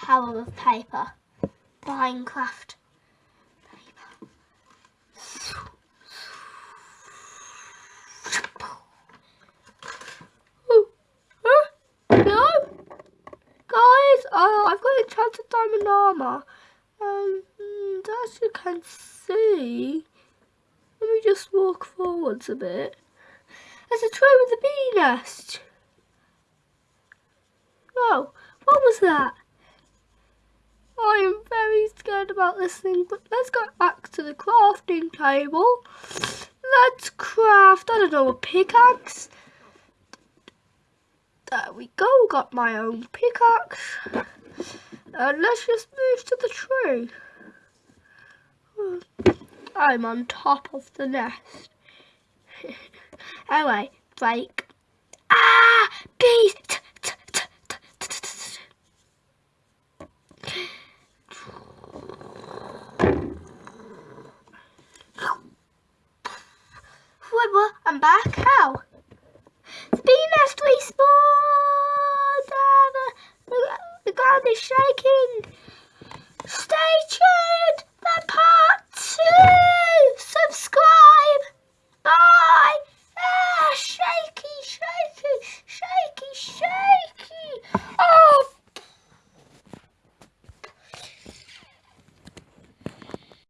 power of paper. Minecraft. Paper. Ooh, huh? No? Guys, oh, I've got enchanted diamond armor. Um, and as you can see, let me just walk forwards a bit. There's a tray with a bee nest. Oh, what was that? About this thing, but let's go back to the crafting table. Let's craft, I don't know, a pickaxe. There we go, got my own pickaxe. And let's just move to the tree. I'm on top of the nest. anyway, break. I'm back. How? The bee nest respawned! Ah, the, the, the ground is shaking! Stay tuned!